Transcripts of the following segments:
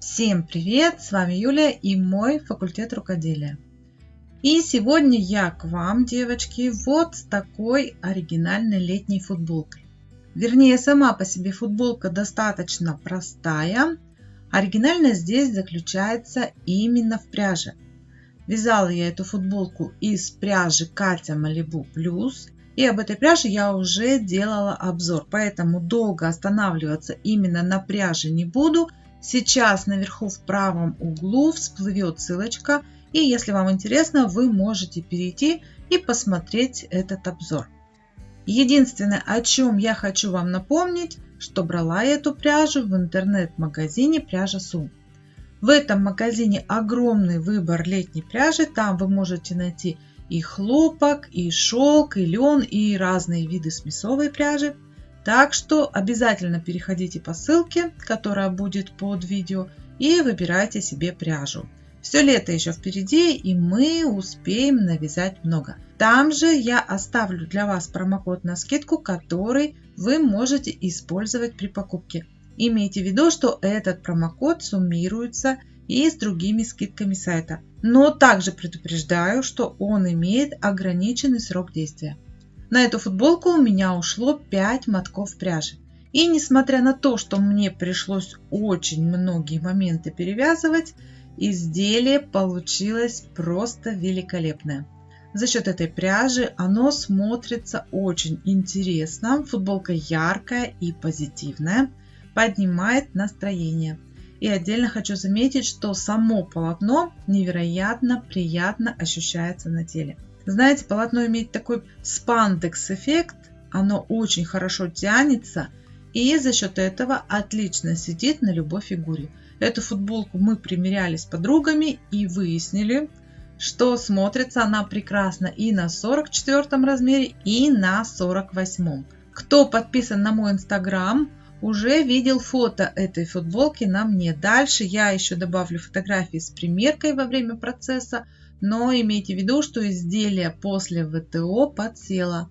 Всем привет! С вами Юлия и мой факультет рукоделия. И сегодня я к вам, девочки, вот с такой оригинальной летней футболкой. Вернее, сама по себе футболка достаточно простая. Оригинальность здесь заключается именно в пряже. Вязала я эту футболку из пряжи Катя Малибу Плюс. И об этой пряже я уже делала обзор, поэтому долго останавливаться именно на пряже не буду. Сейчас наверху в правом углу всплывет ссылочка, и если вам интересно, вы можете перейти и посмотреть этот обзор. Единственное, о чем я хочу вам напомнить, что брала я эту пряжу в интернет-магазине Пряжа Су. В этом магазине огромный выбор летней пряжи, там вы можете найти и хлопок, и шелк, и лен, и разные виды смесовой пряжи. Так что обязательно переходите по ссылке, которая будет под видео, и выбирайте себе пряжу. Все лето еще впереди, и мы успеем навязать много. Там же я оставлю для вас промокод на скидку, который вы можете использовать при покупке. Имейте в виду, что этот промокод суммируется и с другими скидками сайта. Но также предупреждаю, что он имеет ограниченный срок действия. На эту футболку у меня ушло 5 мотков пряжи. И несмотря на то, что мне пришлось очень многие моменты перевязывать, изделие получилось просто великолепное. За счет этой пряжи оно смотрится очень интересно. Футболка яркая и позитивная, поднимает настроение. И отдельно хочу заметить, что само полотно невероятно приятно ощущается на теле. Знаете, полотно имеет такой спандекс эффект, оно очень хорошо тянется и за счет этого отлично сидит на любой фигуре. Эту футболку мы примеряли с подругами и выяснили, что смотрится она прекрасно и на 44 размере, и на 48. Кто подписан на мой инстаграм, уже видел фото этой футболки на мне. Дальше я еще добавлю фотографии с примеркой во время процесса, но имейте в виду, что изделие после ВТО подсело.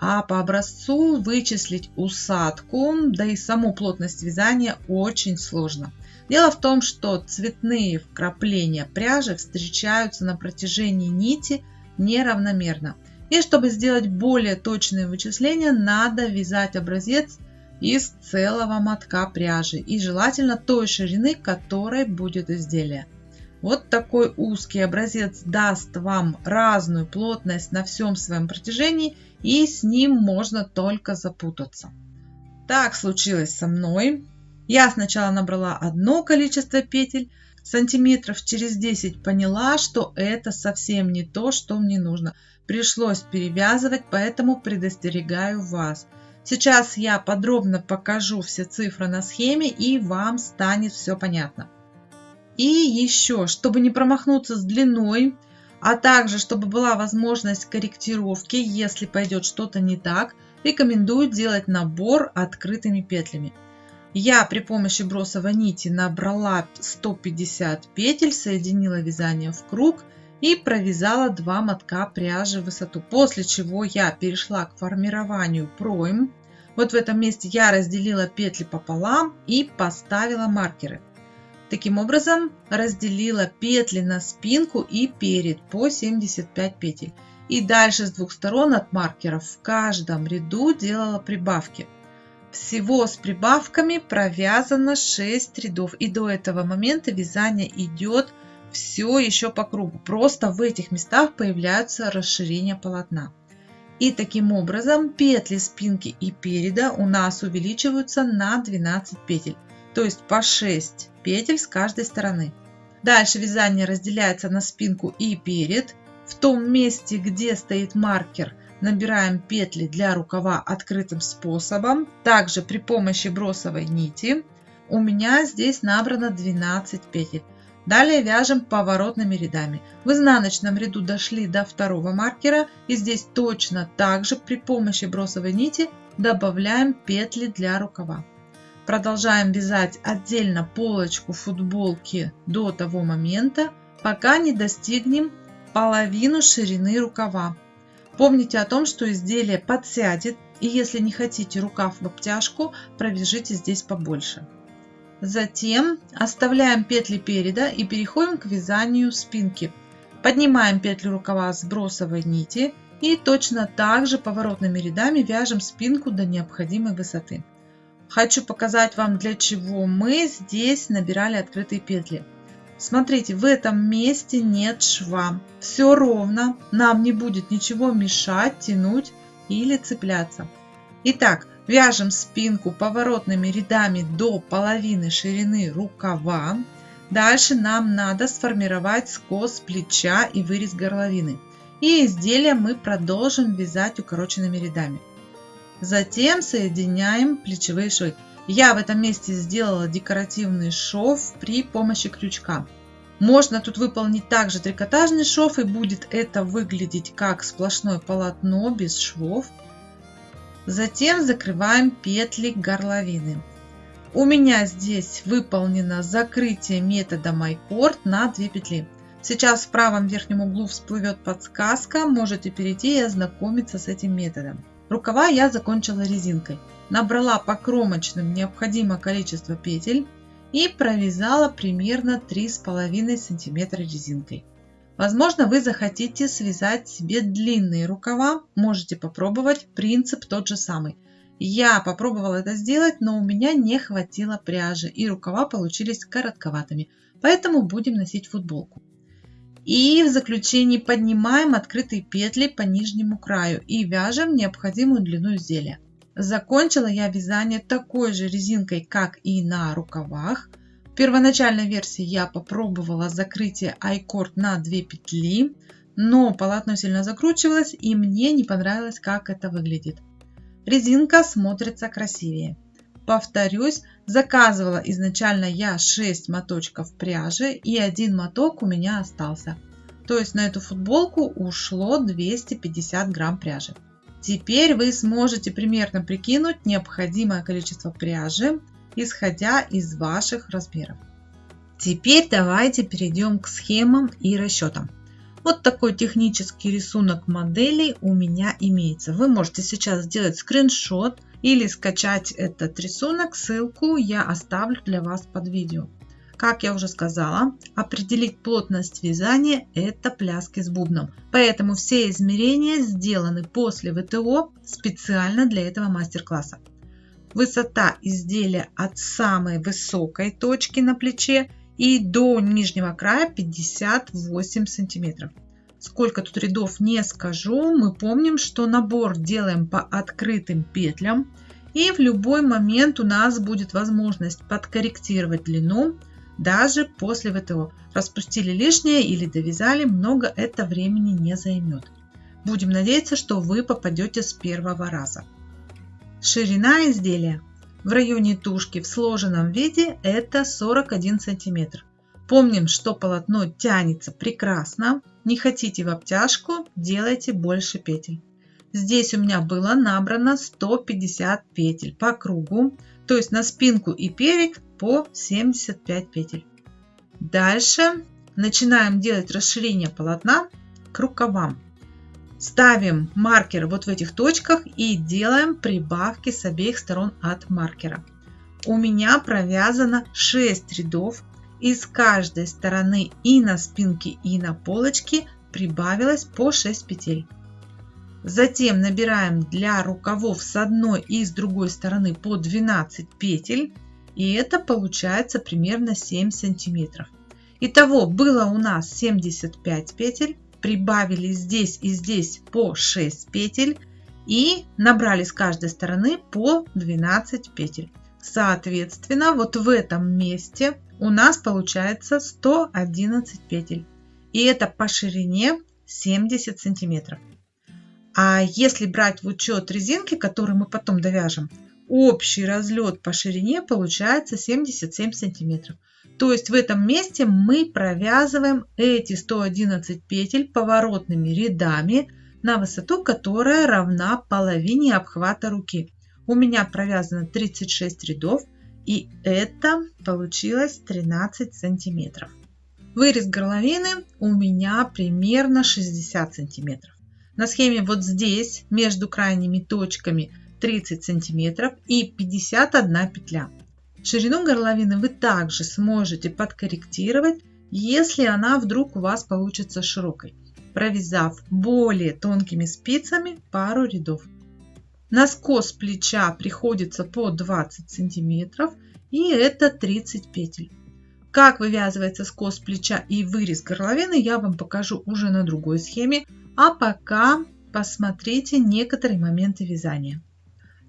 А по образцу вычислить усадку, да и саму плотность вязания очень сложно. Дело в том, что цветные вкрапления пряжи встречаются на протяжении нити неравномерно. И чтобы сделать более точные вычисления, надо вязать образец из целого мотка пряжи и желательно той ширины, которой будет изделие. Вот такой узкий образец даст вам разную плотность на всем своем протяжении и с ним можно только запутаться. Так случилось со мной. Я сначала набрала одно количество петель, сантиметров через 10 поняла, что это совсем не то, что мне нужно. Пришлось перевязывать, поэтому предостерегаю вас – Сейчас я подробно покажу все цифры на схеме и вам станет все понятно. И еще, чтобы не промахнуться с длиной, а также чтобы была возможность корректировки, если пойдет что-то не так, рекомендую делать набор открытыми петлями. Я при помощи бросовой нити набрала 150 петель, соединила вязание в круг и провязала 2 мотка пряжи в высоту. После чего я перешла к формированию пройм. Вот в этом месте я разделила петли пополам и поставила маркеры. Таким образом разделила петли на спинку и перед по 75 петель. И дальше с двух сторон от маркеров в каждом ряду делала прибавки. Всего с прибавками провязано 6 рядов. И до этого момента вязание идет все еще по кругу. Просто в этих местах появляются расширения полотна. И таким образом петли спинки и переда у нас увеличиваются на 12 петель, то есть по 6 петель с каждой стороны. Дальше вязание разделяется на спинку и перед. В том месте, где стоит маркер, набираем петли для рукава открытым способом. Также при помощи бросовой нити у меня здесь набрано 12 петель. Далее вяжем поворотными рядами. В изнаночном ряду дошли до второго маркера и здесь точно так же при помощи бросовой нити добавляем петли для рукава. Продолжаем вязать отдельно полочку футболки до того момента, пока не достигнем половину ширины рукава. Помните о том, что изделие подсядет и если не хотите рукав в обтяжку, провяжите здесь побольше. Затем оставляем петли переда и переходим к вязанию спинки. Поднимаем петлю рукава с бросовой нити и точно так же поворотными рядами вяжем спинку до необходимой высоты. Хочу показать вам для чего мы здесь набирали открытые петли. Смотрите, в этом месте нет шва. Все ровно, нам не будет ничего мешать, тянуть или цепляться. Итак, Вяжем спинку поворотными рядами до половины ширины рукава. Дальше нам надо сформировать скос плеча и вырез горловины. И изделие мы продолжим вязать укороченными рядами. Затем соединяем плечевые швы. Я в этом месте сделала декоративный шов при помощи крючка. Можно тут выполнить также трикотажный шов и будет это выглядеть как сплошное полотно без швов. Затем закрываем петли горловины. У меня здесь выполнено закрытие методом iCord на 2 петли. Сейчас в правом верхнем углу всплывет подсказка, можете перейти и ознакомиться с этим методом. Рукава я закончила резинкой. Набрала по кромочным необходимое количество петель и провязала примерно 3,5 см резинкой. Возможно, вы захотите связать себе длинные рукава. Можете попробовать. Принцип тот же самый. Я попробовала это сделать, но у меня не хватило пряжи и рукава получились коротковатыми. Поэтому будем носить футболку. И в заключении поднимаем открытые петли по нижнему краю и вяжем необходимую длину изделия. Закончила я вязание такой же резинкой, как и на рукавах. В первоначальной версии я попробовала закрытие iCord на 2 петли, но полотно сильно закручивалось и мне не понравилось, как это выглядит. Резинка смотрится красивее. Повторюсь, заказывала изначально я 6 моточков пряжи и один моток у меня остался. То есть на эту футболку ушло 250 грамм пряжи. Теперь вы сможете примерно прикинуть необходимое количество пряжи исходя из ваших размеров. Теперь давайте перейдем к схемам и расчетам. Вот такой технический рисунок моделей у меня имеется. Вы можете сейчас сделать скриншот или скачать этот рисунок. Ссылку я оставлю для вас под видео. Как я уже сказала, определить плотность вязания – это пляски с бубном. Поэтому все измерения сделаны после ВТО специально для этого мастер-класса. Высота изделия от самой высокой точки на плече и до нижнего края 58 сантиметров. Сколько тут рядов не скажу, мы помним, что набор делаем по открытым петлям и в любой момент у нас будет возможность подкорректировать длину даже после ВТО. Распустили лишнее или довязали, много это времени не займет. Будем надеяться, что вы попадете с первого раза. Ширина изделия в районе тушки в сложенном виде это 41 сантиметр. Помним, что полотно тянется прекрасно. Не хотите в обтяжку, делайте больше петель. Здесь у меня было набрано 150 петель по кругу, то есть на спинку и перед по 75 петель. Дальше начинаем делать расширение полотна к рукавам. Ставим маркер вот в этих точках и делаем прибавки с обеих сторон от маркера. У меня провязано 6 рядов. И с каждой стороны и на спинке, и на полочке прибавилось по 6 петель. Затем набираем для рукавов с одной и с другой стороны по 12 петель. И это получается примерно 7 сантиметров. Итого было у нас 75 петель прибавили здесь и здесь по 6 петель и набрали с каждой стороны по 12 петель. Соответственно, вот в этом месте у нас получается 111 петель. И это по ширине 70 сантиметров. А если брать в учет резинки, которые мы потом довяжем, общий разлет по ширине получается 77 сантиметров. То есть в этом месте мы провязываем эти 111 петель поворотными рядами на высоту, которая равна половине обхвата руки. У меня провязано 36 рядов и это получилось 13 сантиметров. Вырез горловины у меня примерно 60 сантиметров. На схеме вот здесь между крайними точками 30 сантиметров и 51 петля. Ширину горловины вы также сможете подкорректировать, если она вдруг у вас получится широкой, провязав более тонкими спицами пару рядов. На скос плеча приходится по 20 сантиметров и это 30 петель. Как вывязывается скос плеча и вырез горловины я вам покажу уже на другой схеме, а пока посмотрите некоторые моменты вязания.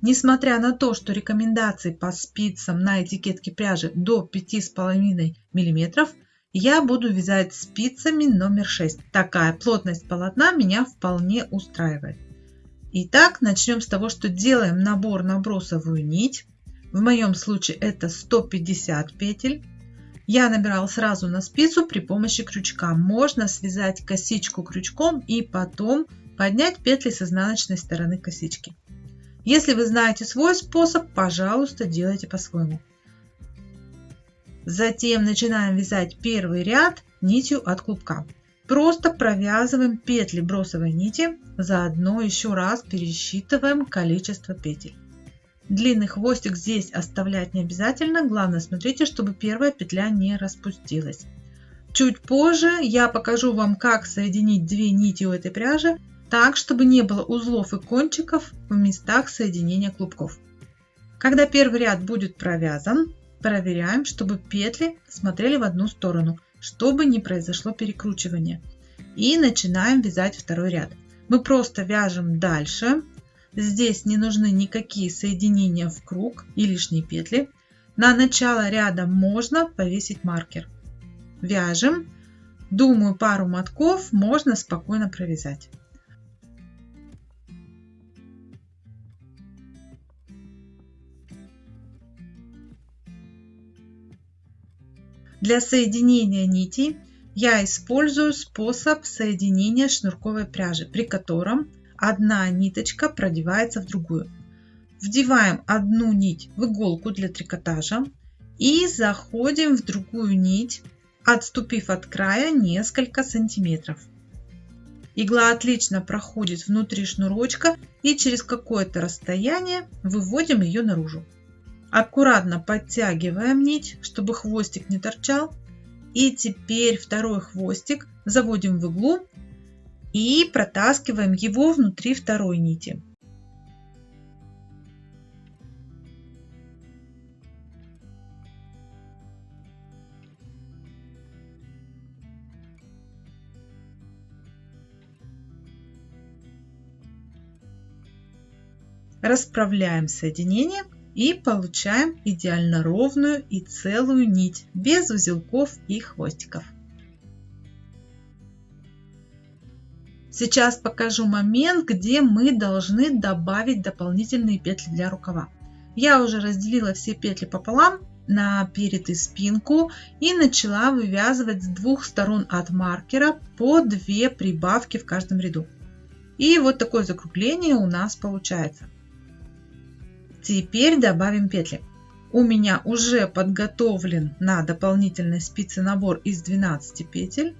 Несмотря на то, что рекомендации по спицам на этикетке пряжи до 5,5 мм, я буду вязать спицами номер 6. Такая плотность полотна меня вполне устраивает. Итак, начнем с того, что делаем набор на бросовую нить. В моем случае это 150 петель. Я набирал сразу на спицу при помощи крючка. Можно связать косичку крючком и потом поднять петли с изнаночной стороны косички. Если вы знаете свой способ, пожалуйста, делайте по-своему. Затем начинаем вязать первый ряд нитью от клубка. Просто провязываем петли бросовой нити, заодно еще раз пересчитываем количество петель. Длинный хвостик здесь оставлять не обязательно, главное смотрите, чтобы первая петля не распустилась. Чуть позже я покажу вам, как соединить две нити у этой пряжи так, чтобы не было узлов и кончиков в местах соединения клубков. Когда первый ряд будет провязан, проверяем, чтобы петли смотрели в одну сторону, чтобы не произошло перекручивание. И начинаем вязать второй ряд. Мы просто вяжем дальше. Здесь не нужны никакие соединения в круг и лишние петли. На начало ряда можно повесить маркер. Вяжем. Думаю, пару мотков можно спокойно провязать. Для соединения нитей я использую способ соединения шнурковой пряжи, при котором одна ниточка продевается в другую. Вдеваем одну нить в иголку для трикотажа и заходим в другую нить, отступив от края несколько сантиметров. Игла отлично проходит внутри шнурочка и через какое-то расстояние выводим ее наружу. Аккуратно подтягиваем нить, чтобы хвостик не торчал. И теперь второй хвостик заводим в иглу и протаскиваем его внутри второй нити. Расправляем соединение и получаем идеально ровную и целую нить без узелков и хвостиков. Сейчас покажу момент, где мы должны добавить дополнительные петли для рукава. Я уже разделила все петли пополам на перед и спинку и начала вывязывать с двух сторон от маркера по 2 прибавки в каждом ряду. И вот такое закругление у нас получается. Теперь добавим петли. У меня уже подготовлен на дополнительной спице набор из 12 петель.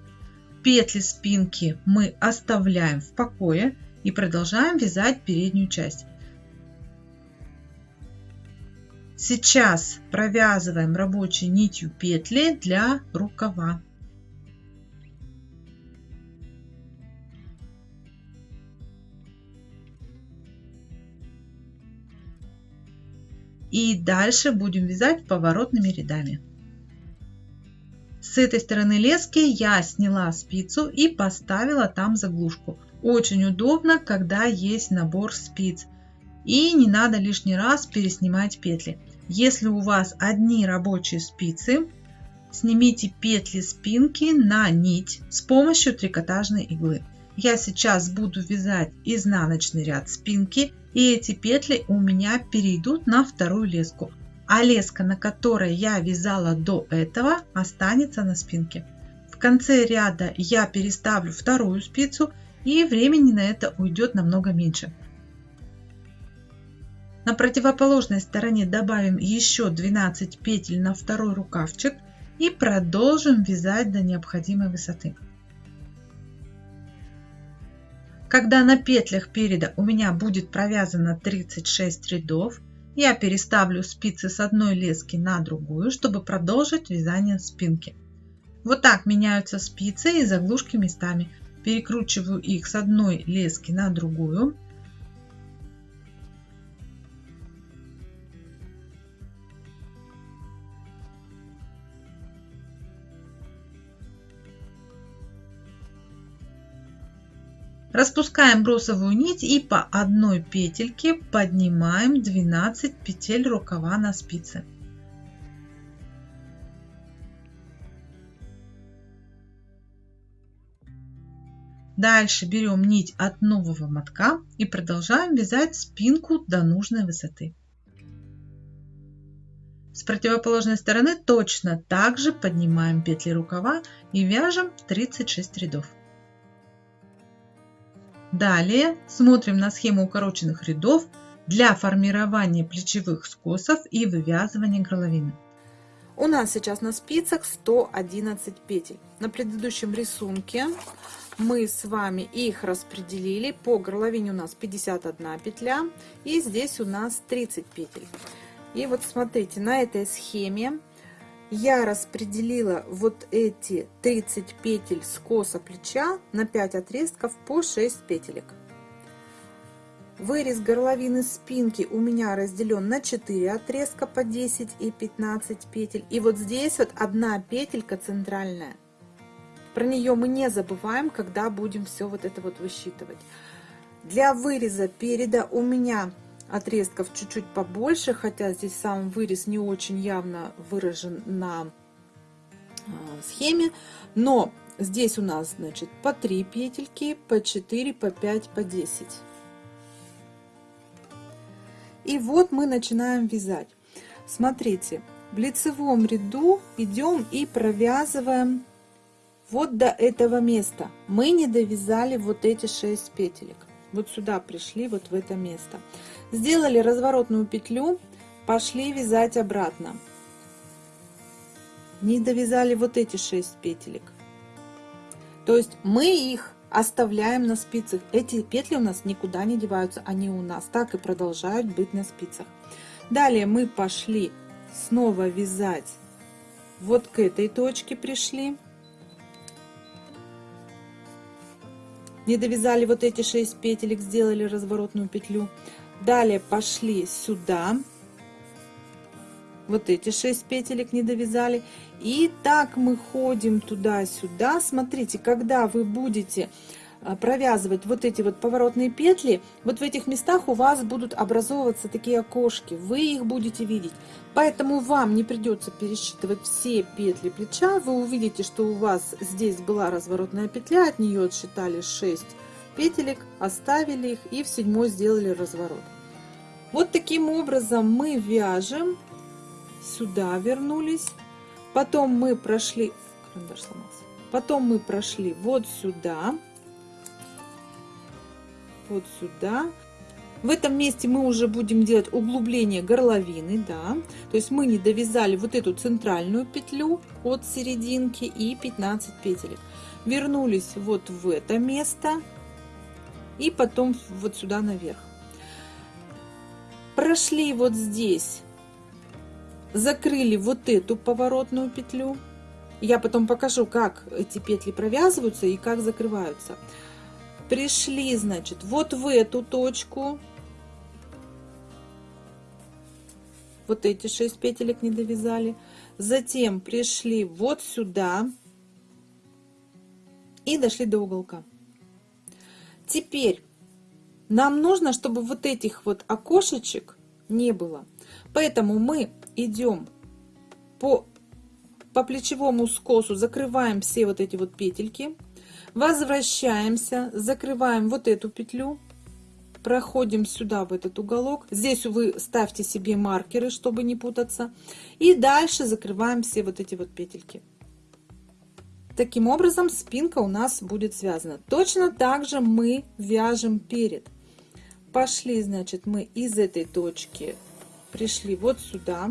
Петли спинки мы оставляем в покое и продолжаем вязать переднюю часть. Сейчас провязываем рабочей нитью петли для рукава. И дальше будем вязать поворотными рядами. С этой стороны лески я сняла спицу и поставила там заглушку. Очень удобно, когда есть набор спиц. И не надо лишний раз переснимать петли. Если у вас одни рабочие спицы, снимите петли спинки на нить с помощью трикотажной иглы. Я сейчас буду вязать изнаночный ряд спинки и эти петли у меня перейдут на вторую леску. А леска, на которой я вязала до этого, останется на спинке. В конце ряда я переставлю вторую спицу и времени на это уйдет намного меньше. На противоположной стороне добавим еще 12 петель на второй рукавчик и продолжим вязать до необходимой высоты. Когда на петлях переда у меня будет провязано 36 рядов, Я переставлю спицы с одной лески на другую, чтобы продолжить вязание спинки. Вот так меняются спицы и заглушки местами. Перекручиваю их с одной лески на другую. Распускаем бросовую нить и по одной петельке поднимаем 12 петель рукава на спице. Дальше берем нить от нового мотка и продолжаем вязать спинку до нужной высоты. С противоположной стороны точно так же поднимаем петли рукава и вяжем 36 рядов. Далее смотрим на схему укороченных рядов для формирования плечевых скосов и вывязывания горловины. У нас сейчас на спицах 111 петель. На предыдущем рисунке мы с вами их распределили. По горловине у нас 51 петля и здесь у нас 30 петель. И вот смотрите, на этой схеме я распределила вот эти 30 петель скоса плеча на 5 отрезков по 6 петелек. Вырез горловины спинки у меня разделен на 4 отрезка по 10 и 15 петель. И вот здесь вот одна петелька центральная. Про нее мы не забываем, когда будем все вот это вот высчитывать. Для выреза переда у меня отрезков чуть-чуть побольше, хотя здесь сам вырез не очень явно выражен на а, схеме, но здесь у нас, значит, по 3 петельки, по 4, по 5, по 10. И вот мы начинаем вязать. Смотрите, в лицевом ряду идем и провязываем вот до этого места. Мы не довязали вот эти 6 петелек. Вот сюда пришли, вот в это место. Сделали разворотную петлю, пошли вязать обратно. Не довязали вот эти 6 петелек. То есть мы их оставляем на спицах. Эти петли у нас никуда не деваются, они у нас так и продолжают быть на спицах. Далее мы пошли снова вязать вот к этой точке пришли. Не довязали вот эти 6 петелек, сделали разворотную петлю. Далее пошли сюда. Вот эти 6 петелек не довязали. И так мы ходим туда-сюда. Смотрите, когда вы будете провязывать вот эти вот поворотные петли, вот в этих местах у вас будут образовываться такие окошки, вы их будете видеть. Поэтому вам не придется пересчитывать все петли плеча, вы увидите, что у вас здесь была разворотная петля, от нее отсчитали 6 петелек, оставили их и в седьмой сделали разворот. Вот таким образом мы вяжем, сюда вернулись, потом мы прошли, потом мы прошли вот сюда, вот сюда. В этом месте мы уже будем делать углубление горловины, да, то есть мы не довязали вот эту центральную петлю от серединки и 15 петелек. Вернулись вот в это место и потом вот сюда наверх прошли вот здесь, закрыли вот эту поворотную петлю. Я потом покажу, как эти петли провязываются и как закрываются. Пришли, значит, вот в эту точку. Вот эти 6 петелек не довязали. Затем пришли вот сюда и дошли до уголка. Теперь нам нужно, чтобы вот этих вот окошечек не было. Поэтому мы идем по, по плечевому скосу, закрываем все вот эти вот петельки, возвращаемся, закрываем вот эту петлю, проходим сюда, в этот уголок. Здесь вы ставьте себе маркеры, чтобы не путаться. И дальше закрываем все вот эти вот петельки. Таким образом спинка у нас будет связана. Точно так же мы вяжем перед. Пошли, значит, мы из этой точки пришли вот сюда.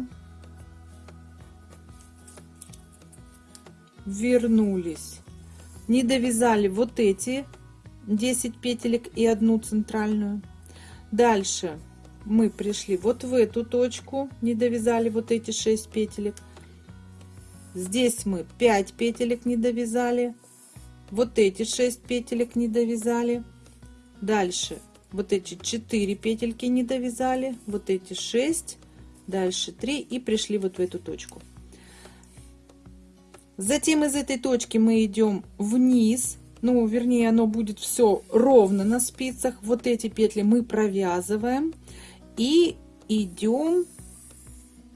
Вернулись. Не довязали вот эти 10 петелек и одну центральную. Дальше мы пришли вот в эту точку, не довязали вот эти 6 петелек. Здесь мы 5 петелек не довязали. Вот эти 6 петелек не довязали. Дальше вот эти 4 петельки не довязали. Вот эти 6. Дальше 3 и пришли вот в эту точку. Затем из этой точки мы идем вниз. Ну, вернее, оно будет все ровно на спицах. Вот эти петли мы провязываем. И идем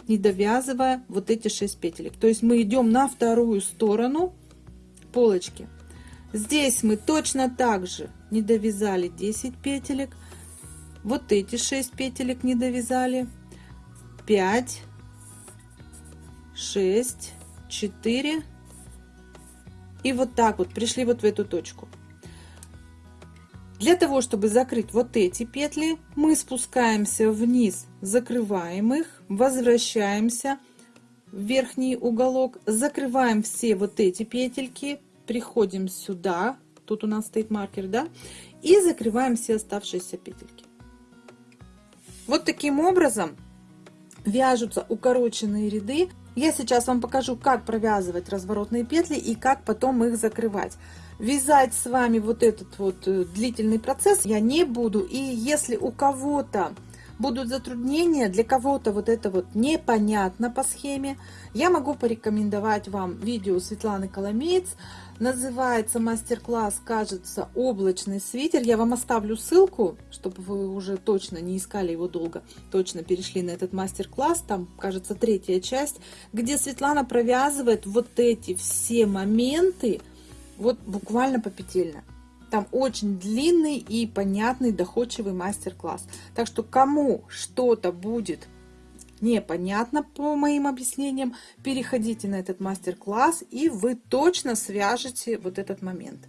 не довязывая вот эти 6 петелек. То есть мы идем на вторую сторону полочки. Здесь мы точно так же не довязали 10 петелек. Вот эти 6 петелек не довязали. 5, 6, 4. И вот так вот пришли вот в эту точку. Для того, чтобы закрыть вот эти петли, мы спускаемся вниз, закрываем их, возвращаемся в верхний уголок, закрываем все вот эти петельки, приходим сюда, тут у нас стоит маркер, да, и закрываем все оставшиеся петельки. Вот таким образом вяжутся укороченные ряды. Я сейчас вам покажу, как провязывать разворотные петли и как потом их закрывать. Вязать с вами вот этот вот э, длительный процесс я не буду. И если у кого-то будут затруднения, для кого-то вот это вот непонятно по схеме, я могу порекомендовать вам видео Светланы Коломеец. Называется мастер-класс, кажется, облачный свитер. Я вам оставлю ссылку, чтобы вы уже точно не искали его долго, точно перешли на этот мастер-класс. Там, кажется, третья часть, где Светлана провязывает вот эти все моменты, вот буквально попетельно. Там очень длинный и понятный доходчивый мастер-класс. Так что кому что-то будет непонятно по моим объяснениям, переходите на этот мастер-класс и вы точно свяжете вот этот момент.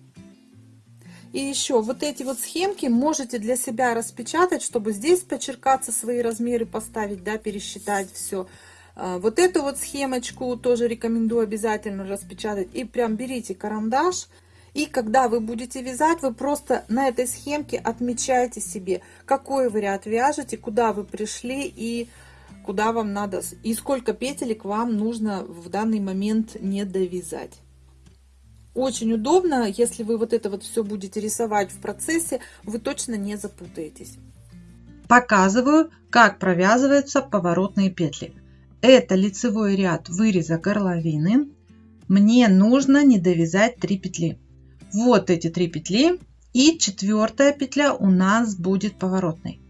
И еще вот эти вот схемки можете для себя распечатать, чтобы здесь почеркаться свои размеры, поставить, да, пересчитать все. А, вот эту вот схемочку тоже рекомендую обязательно распечатать. И прям берите карандаш. И когда вы будете вязать, вы просто на этой схемке отмечаете себе, какой вы ряд вяжете, куда вы пришли и куда вам надо, и сколько петелек вам нужно в данный момент не довязать. Очень удобно, если вы вот это вот все будете рисовать в процессе, вы точно не запутаетесь. Показываю, как провязываются поворотные петли. Это лицевой ряд выреза горловины. Мне нужно не довязать 3 петли. Вот эти 3 петли. И четвертая петля у нас будет поворотной.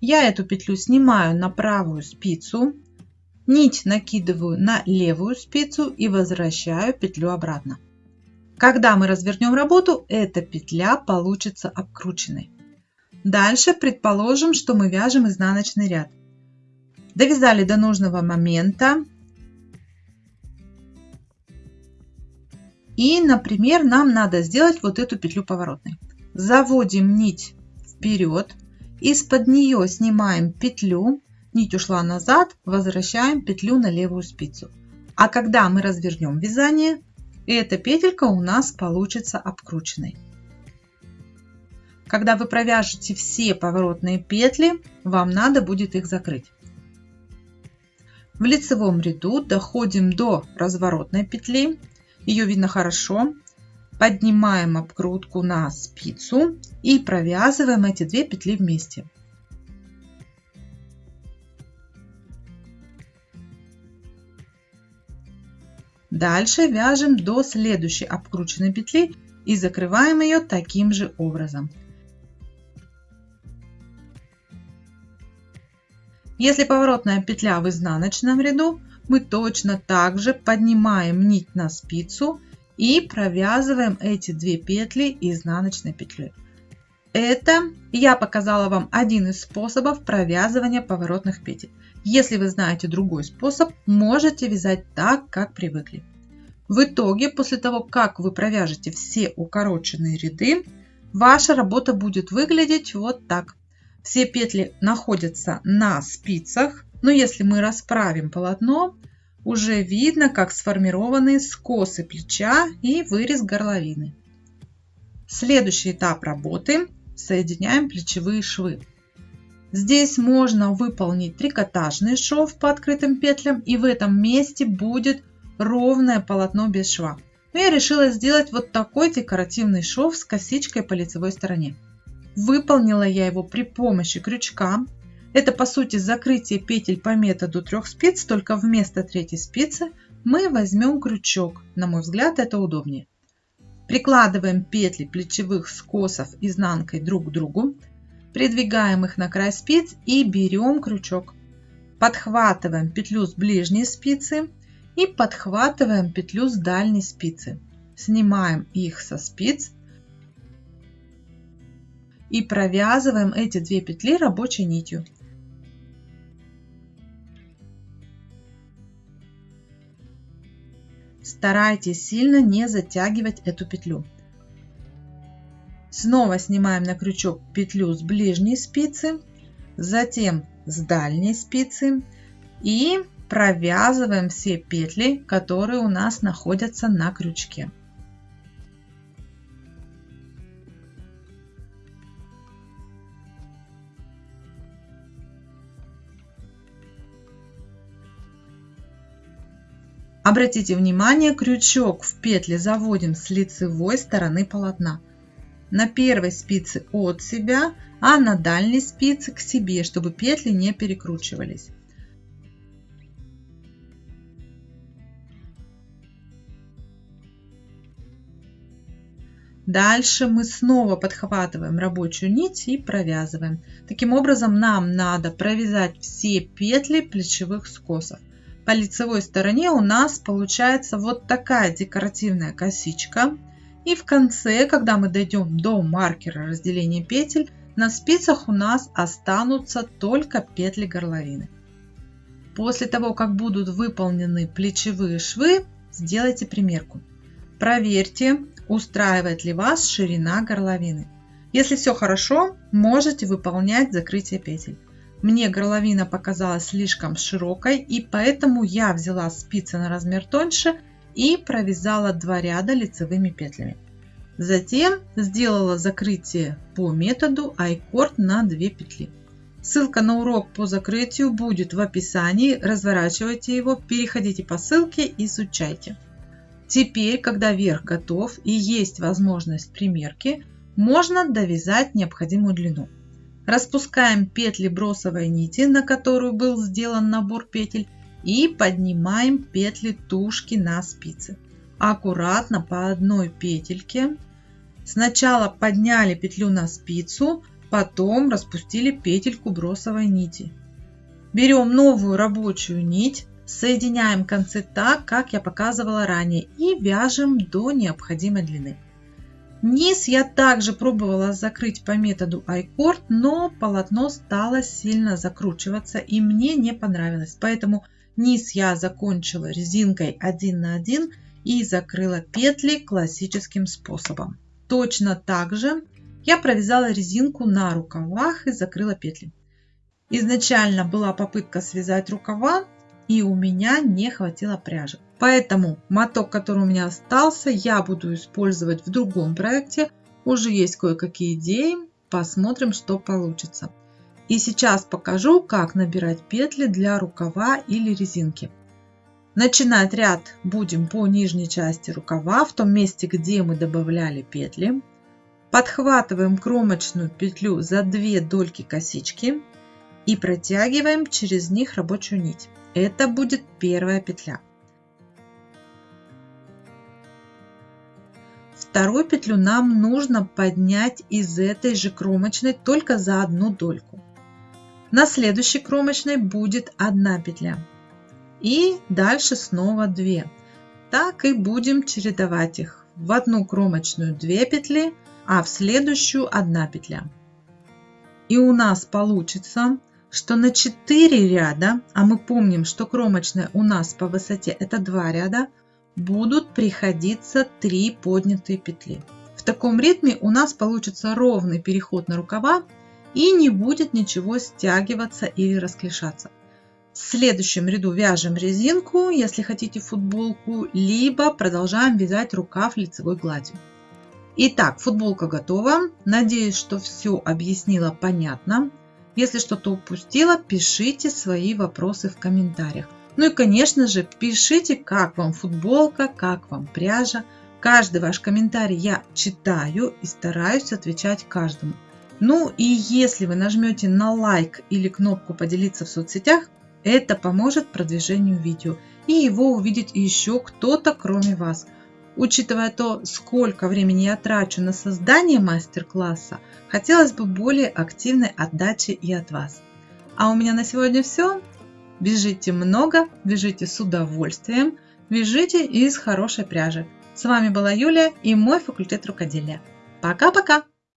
Я эту петлю снимаю на правую спицу. Нить накидываю на левую спицу и возвращаю петлю обратно. Когда мы развернем работу, эта петля получится обкрученной. Дальше предположим, что мы вяжем изнаночный ряд. Довязали до нужного момента. И, например, нам надо сделать вот эту петлю поворотной. Заводим нить вперед, из-под нее снимаем петлю, нить ушла назад, возвращаем петлю на левую спицу. А когда мы развернем вязание, эта петелька у нас получится обкрученной. Когда вы провяжете все поворотные петли, вам надо будет их закрыть. В лицевом ряду доходим до разворотной петли. Ее видно хорошо. Поднимаем обкрутку на спицу и провязываем эти две петли вместе. Дальше вяжем до следующей обкрученной петли и закрываем ее таким же образом. Если поворотная петля в изнаночном ряду, мы точно так же поднимаем нить на спицу и провязываем эти две петли изнаночной петлей. Это я показала вам один из способов провязывания поворотных петель. Если вы знаете другой способ, можете вязать так, как привыкли. В итоге, после того, как вы провяжете все укороченные ряды, ваша работа будет выглядеть вот так. Все петли находятся на спицах, но если мы расправим полотно, уже видно, как сформированы скосы плеча и вырез горловины. Следующий этап работы – соединяем плечевые швы. Здесь можно выполнить трикотажный шов по открытым петлям и в этом месте будет ровное полотно без шва. Но я решила сделать вот такой декоративный шов с косичкой по лицевой стороне. Выполнила я его при помощи крючка. Это по сути закрытие петель по методу трех спиц, только вместо третьей спицы мы возьмем крючок. На мой взгляд это удобнее. Прикладываем петли плечевых скосов изнанкой друг к другу, придвигаем их на край спиц и берем крючок. Подхватываем петлю с ближней спицы и подхватываем петлю с дальней спицы. Снимаем их со спиц и провязываем эти две петли рабочей нитью. Старайтесь сильно не затягивать эту петлю. Снова снимаем на крючок петлю с ближней спицы, затем с дальней спицы и провязываем все петли, которые у нас находятся на крючке. Обратите внимание, крючок в петли заводим с лицевой стороны полотна. На первой спице от себя, а на дальней спице к себе, чтобы петли не перекручивались. Дальше мы снова подхватываем рабочую нить и провязываем. Таким образом нам надо провязать все петли плечевых скосов. По лицевой стороне у нас получается вот такая декоративная косичка. И в конце, когда мы дойдем до маркера разделения петель, на спицах у нас останутся только петли горловины. После того, как будут выполнены плечевые швы, сделайте примерку. Проверьте, устраивает ли вас ширина горловины. Если все хорошо, можете выполнять закрытие петель. Мне горловина показалась слишком широкой, и поэтому я взяла спицы на размер тоньше и провязала два ряда лицевыми петлями. Затем сделала закрытие по методу айкорд на 2 петли. Ссылка на урок по закрытию будет в описании. Разворачивайте его, переходите по ссылке, изучайте. Теперь, когда верх готов и есть возможность примерки, можно довязать необходимую длину. Распускаем петли бросовой нити, на которую был сделан набор петель, и поднимаем петли тушки на спицы. Аккуратно по одной петельке. Сначала подняли петлю на спицу, потом распустили петельку бросовой нити. Берем новую рабочую нить, Соединяем концы так, как я показывала ранее и вяжем до необходимой длины. Низ я также пробовала закрыть по методу icord, но полотно стало сильно закручиваться и мне не понравилось. Поэтому низ я закончила резинкой 1 на 1 и закрыла петли классическим способом. Точно так же я провязала резинку на рукавах и закрыла петли. Изначально была попытка связать рукава, и у меня не хватило пряжи. Поэтому моток, который у меня остался, я буду использовать в другом проекте. Уже есть кое-какие идеи, посмотрим, что получится. И сейчас покажу, как набирать петли для рукава или резинки. Начинать ряд будем по нижней части рукава, в том месте, где мы добавляли петли. Подхватываем кромочную петлю за две дольки косички и протягиваем через них рабочую нить. Это будет первая петля. Вторую петлю нам нужно поднять из этой же кромочной только за одну дольку. На следующей кромочной будет одна петля. И дальше снова 2. Так и будем чередовать их. В одну кромочную 2 петли, а в следующую 1 петля. И у нас получится что на 4 ряда, а мы помним, что кромочная у нас по высоте это 2 ряда, будут приходиться 3 поднятые петли. В таком ритме у нас получится ровный переход на рукава и не будет ничего стягиваться или расклешаться. В следующем ряду вяжем резинку, если хотите футболку, либо продолжаем вязать рукав лицевой гладью. Итак, футболка готова. Надеюсь, что все объяснила понятно. Если что-то упустила, пишите свои вопросы в комментариях. Ну и, конечно же, пишите, как вам футболка, как вам пряжа. Каждый ваш комментарий я читаю и стараюсь отвечать каждому. Ну и если вы нажмете на лайк или кнопку поделиться в соцсетях, это поможет продвижению видео и его увидит еще кто-то кроме вас. Учитывая то, сколько времени я трачу на создание мастер-класса, хотелось бы более активной отдачи и от вас. А у меня на сегодня все. Вяжите много, вяжите с удовольствием, вяжите из хорошей пряжи. С вами была Юлия и мой факультет рукоделия. Пока-пока!